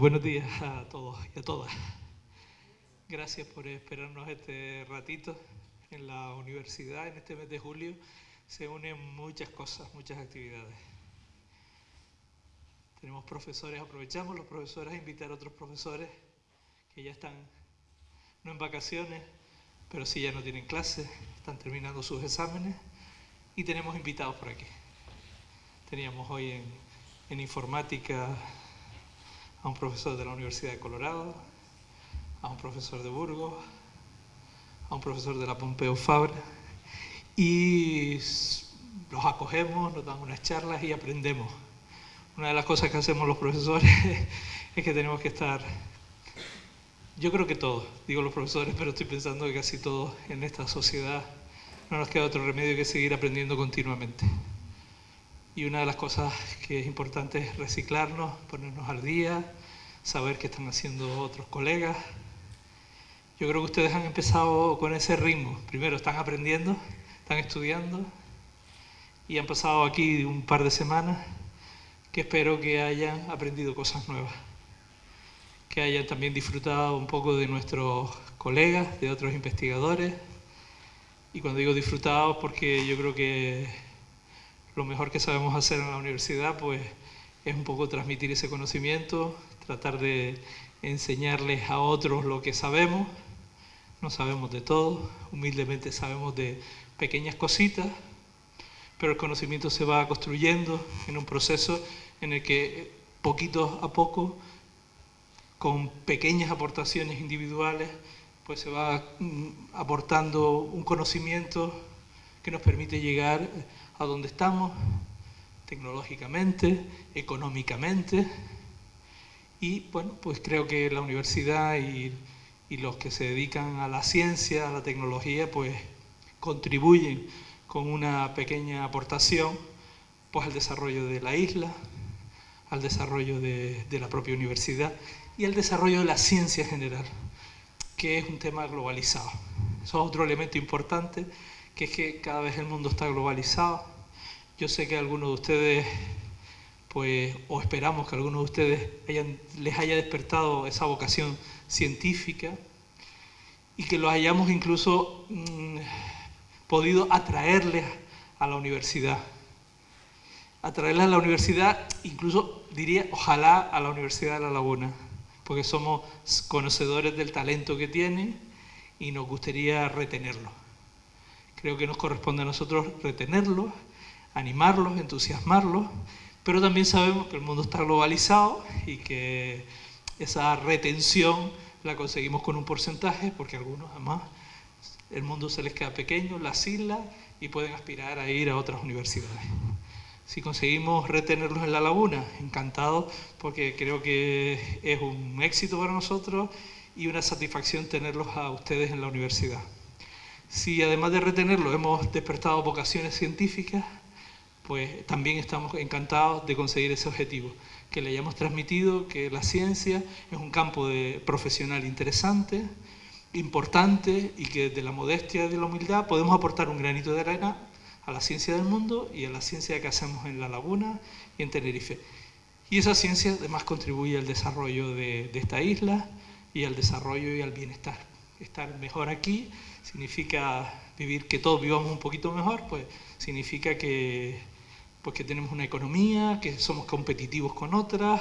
buenos días a todos y a todas. Gracias por esperarnos este ratito en la universidad en este mes de julio. Se unen muchas cosas, muchas actividades. Tenemos profesores, aprovechamos los profesores a invitar a otros profesores que ya están, no en vacaciones, pero sí ya no tienen clases, están terminando sus exámenes y tenemos invitados por aquí. Teníamos hoy en, en informática a un profesor de la Universidad de Colorado, a un profesor de Burgos, a un profesor de la Pompeu Fabra y los acogemos, nos dan unas charlas y aprendemos. Una de las cosas que hacemos los profesores es que tenemos que estar, yo creo que todos, digo los profesores, pero estoy pensando que casi todos en esta sociedad no nos queda otro remedio que seguir aprendiendo continuamente. Y una de las cosas que es importante es reciclarnos, ponernos al día, saber qué están haciendo otros colegas. Yo creo que ustedes han empezado con ese ritmo. Primero están aprendiendo, están estudiando y han pasado aquí un par de semanas que espero que hayan aprendido cosas nuevas, que hayan también disfrutado un poco de nuestros colegas, de otros investigadores. Y cuando digo disfrutado, porque yo creo que lo mejor que sabemos hacer en la universidad pues, es un poco transmitir ese conocimiento, tratar de enseñarles a otros lo que sabemos. No sabemos de todo, humildemente sabemos de pequeñas cositas, pero el conocimiento se va construyendo en un proceso en el que poquito a poco, con pequeñas aportaciones individuales, pues se va mm, aportando un conocimiento que nos permite llegar a donde estamos, tecnológicamente, económicamente, y bueno, pues creo que la universidad y, los que se dedican a la ciencia, a la tecnología, pues contribuyen con una pequeña aportación pues al desarrollo de la isla, al desarrollo de, de, la propia universidad y al desarrollo de la ciencia general, que es un tema globalizado. Eso es otro elemento importante que es que cada vez el mundo está globalizado. Yo sé que algunos de ustedes, pues, o esperamos que algunos de ustedes les haya despertado esa vocación científica y que los hayamos incluso mmm, podido atraerles a la universidad. Atraerles a la universidad, incluso diría, ojalá a la Universidad de La Laguna, porque somos conocedores del talento que tienen y nos gustaría retenerlo. Creo que nos corresponde a nosotros retenerlos, animarlos, entusiasmarlos, pero también sabemos que el mundo está globalizado y que esa retención la conseguimos con un porcentaje, porque algunos además el mundo se les queda pequeño, las islas, y pueden aspirar a ir a otras universidades. Si conseguimos retenerlos en la laguna, encantado, porque creo que es un éxito para nosotros y una satisfacción tenerlos a ustedes en la universidad. Si además de retenerlo hemos despertado vocaciones científicas, pues también estamos encantados de conseguir ese objetivo, que le hayamos transmitido que la ciencia es un campo de profesional interesante, importante y que desde la modestia y de la humildad podemos aportar un granito de arena a la ciencia del mundo y a la ciencia que hacemos en La Laguna y en Tenerife. Y esa ciencia además contribuye al desarrollo de, de esta isla y al desarrollo y al bienestar. Estar mejor aquí significa vivir que todos vivamos un poquito mejor, pues significa que, pues que tenemos una economía, que somos competitivos con otras,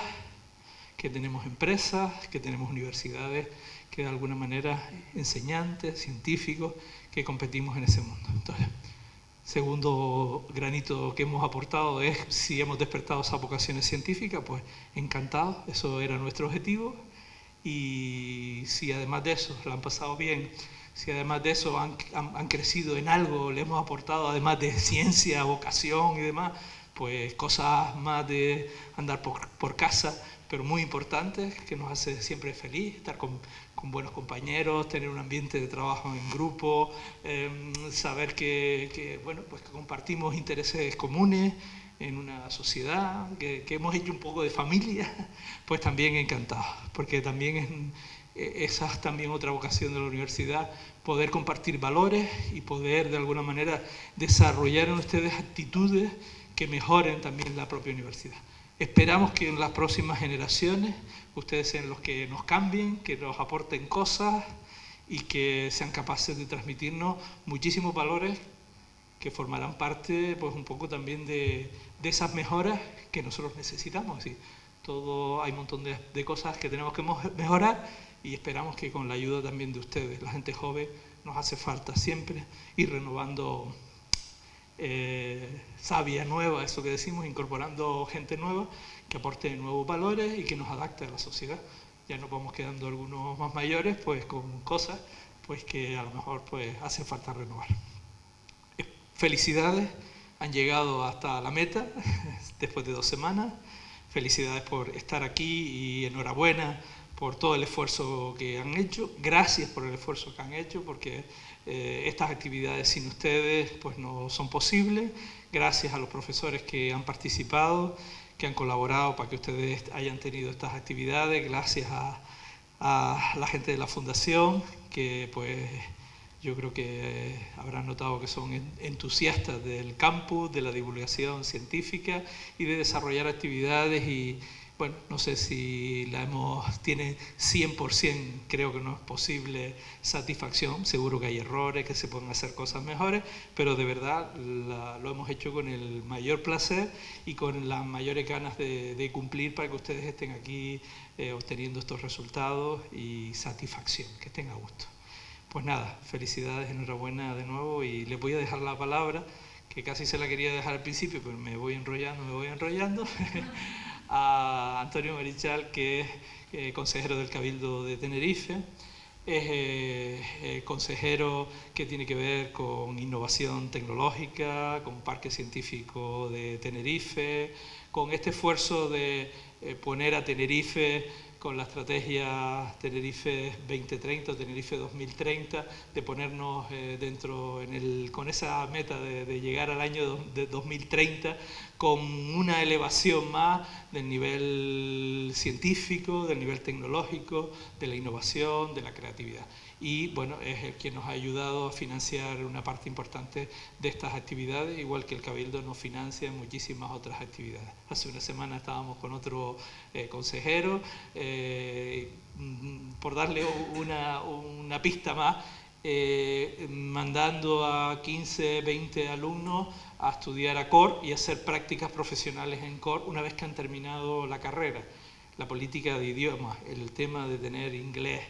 que tenemos empresas, que tenemos universidades, que de alguna manera enseñantes, científicos, que competimos en ese mundo. Entonces, segundo granito que hemos aportado es si hemos despertado esas vocaciones científicas, pues encantados, eso era nuestro objetivo. Y si además de eso la han pasado bien si además de eso han, han, han, crecido en algo, le hemos aportado además de ciencia, vocación y demás, pues cosas más de andar por, por casa, pero muy importantes, que nos hace siempre feliz, estar con, con buenos compañeros, tener un ambiente de trabajo en grupo, eh, saber que, que, bueno, pues que compartimos intereses comunes en una sociedad, que, que, hemos hecho un poco de familia, pues también encantado, porque también es esa es también otra vocación de la universidad, poder compartir valores y poder de alguna manera desarrollar en ustedes actitudes que mejoren también la propia universidad. Esperamos que en las próximas generaciones ustedes sean los que nos cambien, que nos aporten cosas y que sean capaces de transmitirnos muchísimos valores que formarán parte pues un poco también de, esas mejoras que nosotros necesitamos. todo, hay un montón de, cosas que tenemos que mejorar y esperamos que con la ayuda también de ustedes, la gente joven, nos hace falta siempre ir renovando eh, sabia nueva, eso que decimos, incorporando gente nueva que aporte nuevos valores y que nos adapte a la sociedad. Ya nos vamos quedando algunos más mayores pues con cosas pues que a lo mejor pues hace falta renovar. Felicidades, han llegado hasta la meta después de dos semanas. Felicidades por estar aquí y enhorabuena por todo el esfuerzo que han hecho. Gracias por el esfuerzo que han hecho porque eh, estas actividades sin ustedes pues no son posibles. Gracias a los profesores que han participado, que han colaborado para que ustedes hayan tenido estas actividades. Gracias a, a la gente de la Fundación que pues yo creo que habrán notado que son entusiastas del campus, de la divulgación científica y de desarrollar actividades y, bueno, no sé si la hemos, tiene 100%, creo que no es posible satisfacción, seguro que hay errores, que se pueden hacer cosas mejores, pero de verdad lo hemos hecho con el mayor placer y con las mayores ganas de, cumplir para que ustedes estén aquí eh, obteniendo estos resultados y satisfacción, que estén a gusto. Pues nada, felicidades, enhorabuena de nuevo y les voy a dejar la palabra, que casi se la quería dejar al principio, pero me voy enrollando, me voy enrollando, a Antonio Marichal, que es eh, consejero del Cabildo de Tenerife, es eh, eh, consejero que tiene que ver con innovación tecnológica, con Parque Científico de Tenerife, con este esfuerzo de poner a Tenerife con la estrategia Tenerife 2030 o Tenerife 2030, de ponernos eh, dentro, en el, con esa meta de, llegar al año de 2030 con una elevación más del nivel científico, del nivel tecnológico, de la innovación, de la creatividad y bueno, es el que nos ha ayudado a financiar una parte importante de estas actividades, igual que el Cabildo nos financia muchísimas otras actividades. Hace una semana estábamos con otro eh, consejero, eh, por darle una, pista más, eh, mandando a 15, 20 alumnos a estudiar a COR y hacer prácticas profesionales en COR una vez que han terminado la carrera. La política de idiomas, el tema de tener inglés,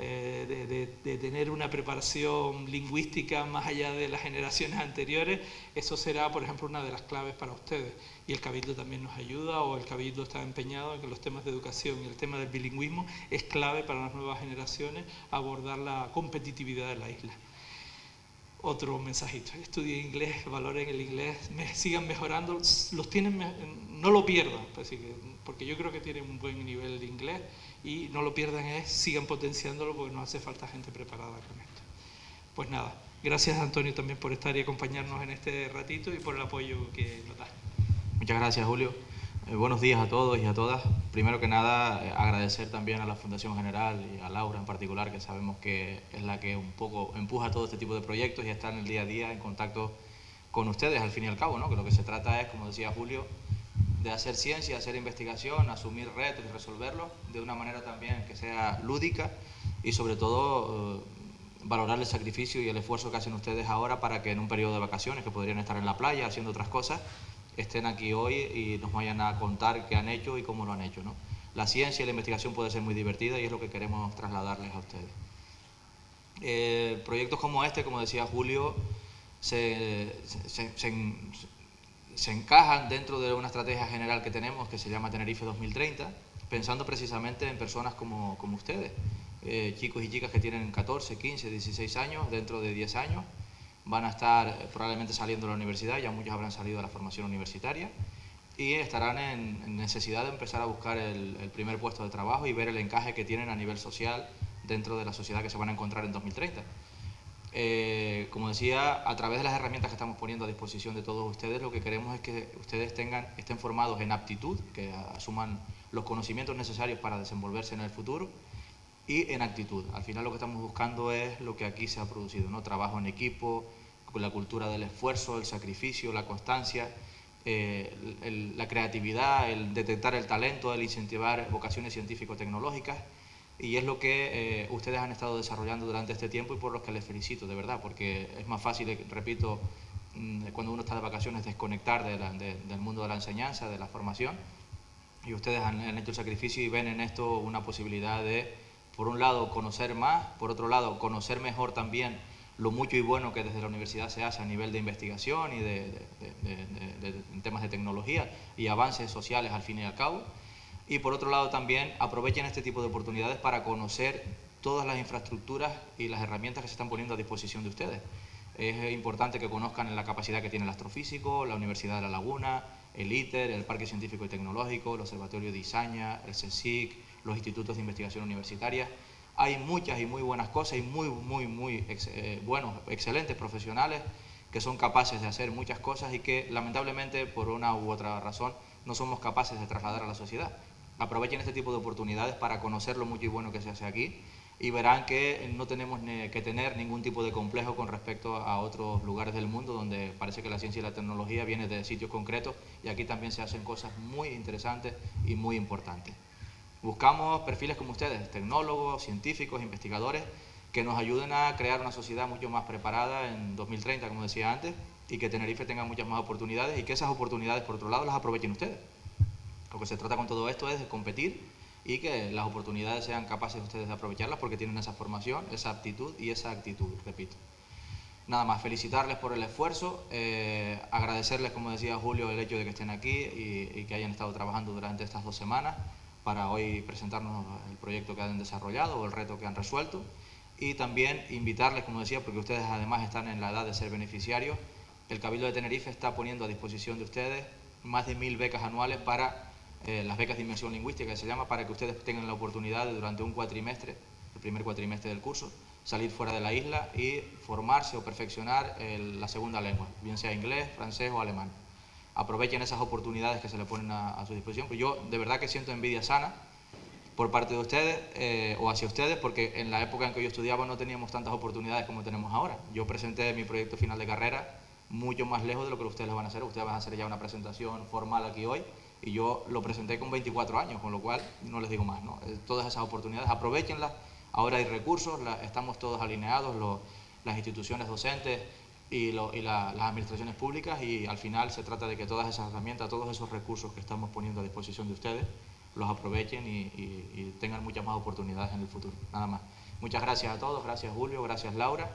eh, de, tener una preparación lingüística más allá de las generaciones anteriores, eso será, por ejemplo, una de las claves para ustedes. Y el Cabildo también nos ayuda, o el Cabildo está empeñado en que los temas de educación y el tema del bilingüismo es clave para las nuevas generaciones abordar la competitividad de la isla otro mensajito. Estudien inglés, valoren el inglés, sigan mejorando, los tienen, no lo pierdan, pues porque yo creo que tienen un buen nivel de inglés y no lo pierdan, es, sigan potenciándolo porque nos hace falta gente preparada con esto. Pues nada, gracias Antonio también por estar y acompañarnos en este ratito y por el apoyo que nos da. Muchas gracias Julio. Eh, buenos días a todos y a todas. Primero que nada, eh, agradecer también a la Fundación General y a Laura en particular, que sabemos que es la que un poco empuja todo este tipo de proyectos y está en el día a día en contacto con ustedes, al fin y al cabo, ¿no? que lo que se trata es, como decía Julio, de hacer ciencia, hacer investigación, asumir retos y resolverlos de una manera también que sea lúdica y sobre todo eh, valorar el sacrificio y el esfuerzo que hacen ustedes ahora para que en un periodo de vacaciones, que podrían estar en la playa haciendo otras cosas, estén aquí hoy y nos vayan a contar qué han hecho y cómo lo han hecho. ¿no? La ciencia y la investigación puede ser muy divertida y es lo que queremos trasladarles a ustedes. Eh, proyectos como este, como decía Julio, se, se, encajan dentro de una estrategia general que tenemos que se llama Tenerife 2030, pensando precisamente en personas como, ustedes, eh, chicos y chicas que tienen 14, 15, 16 años, dentro de 10 años, van a estar probablemente saliendo de la universidad, ya muchos habrán salido de la formación universitaria y estarán en, necesidad de empezar a buscar el, primer puesto de trabajo y ver el encaje que tienen a nivel social dentro de la sociedad que se van a encontrar en 2030. Eh, como decía, a través de las herramientas que estamos poniendo a disposición de todos ustedes, lo que queremos es que ustedes estén formados en aptitud, que asuman los conocimientos necesarios para desenvolverse en el futuro y en actitud. Al final lo que estamos buscando es lo que aquí se ha producido, ¿no? trabajo en equipo, con la cultura del esfuerzo, el sacrificio, la constancia, eh, la creatividad, el detectar el talento, el incentivar vocaciones científico-tecnológicas y es lo que eh, ustedes han estado desarrollando durante este tiempo y por los que les felicito, de verdad, porque es más fácil, repito, mm, cuando uno está de vacaciones desconectar del mundo de la enseñanza, de la formación y ustedes han, hecho el sacrificio y ven en esto una posibilidad de, por un lado, conocer más, por otro lado, conocer mejor también lo mucho y bueno que desde la universidad se hace a nivel de investigación y de, temas de tecnología y avances sociales al fin y al cabo. Y por otro lado también aprovechen este tipo de oportunidades para conocer todas las infraestructuras y las herramientas que se están poniendo a disposición de ustedes. Es importante que conozcan la capacidad que tiene el astrofísico, la Universidad de La Laguna, el ITER, el Parque Científico y Tecnológico, el Observatorio de Isaña, el CSIC, los institutos de investigación universitaria hay muchas y muy buenas cosas y muy, muy, muy eh, buenos, excelentes profesionales que son capaces de hacer muchas cosas y que lamentablemente por una u otra razón no somos capaces de trasladar a la sociedad. Aprovechen este tipo de oportunidades para conocer lo mucho y bueno que se hace aquí y verán que no tenemos que tener ningún tipo de complejo con respecto a otros lugares del mundo donde parece que la ciencia y la tecnología viene de sitios concretos y aquí también se hacen cosas muy interesantes y muy importantes. Buscamos perfiles como ustedes, tecnólogos, científicos, investigadores, que nos ayuden a crear una sociedad mucho más preparada en 2030, como decía antes, y que Tenerife tenga muchas más oportunidades y que esas oportunidades, por otro lado, las aprovechen ustedes. Lo que se trata con todo esto es de competir y que las oportunidades sean capaces ustedes de aprovecharlas porque tienen esa formación, esa aptitud y esa actitud, repito. Nada más, felicitarles por el esfuerzo, eh, agradecerles, como decía Julio, el hecho de que estén aquí y que hayan estado trabajando durante estas dos semanas para hoy presentarnos el proyecto que han desarrollado o el reto que han resuelto y también invitarles, como decía, porque ustedes además están en la edad de ser beneficiarios, el Cabildo de Tenerife está poniendo a disposición de ustedes más de mil becas anuales para eh, las becas de inmersión lingüística, que se llama, para que ustedes tengan la oportunidad de durante un cuatrimestre, el primer cuatrimestre del curso, salir fuera de la isla y formarse o perfeccionar la segunda lengua, bien sea inglés, francés o alemán aprovechen esas oportunidades que se le ponen a, su disposición. Pues yo de verdad que siento envidia sana por parte de ustedes eh, o hacia ustedes, porque en la época en que yo estudiaba no teníamos tantas oportunidades como tenemos ahora. Yo presenté mi proyecto final de carrera mucho más lejos de lo que ustedes lo van a hacer. Ustedes van a hacer ya una presentación formal aquí hoy y yo lo presenté con 24 años, con lo cual no les digo más. ¿no? Eh, todas esas oportunidades, aprovechenlas. Ahora hay recursos, estamos todos alineados, las instituciones docentes, y, las administraciones públicas y al final se trata de que todas esas herramientas, todos esos recursos que estamos poniendo a disposición de ustedes, los aprovechen y, tengan muchas más oportunidades en el futuro. Nada más. Muchas gracias a todos, gracias Julio, gracias Laura,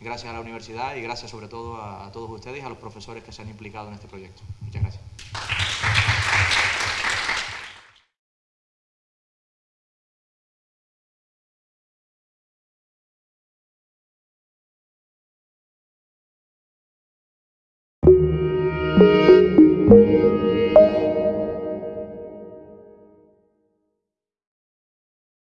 gracias a la universidad y gracias sobre todo a, a todos ustedes y a los profesores que se han implicado en este proyecto. Muchas gracias.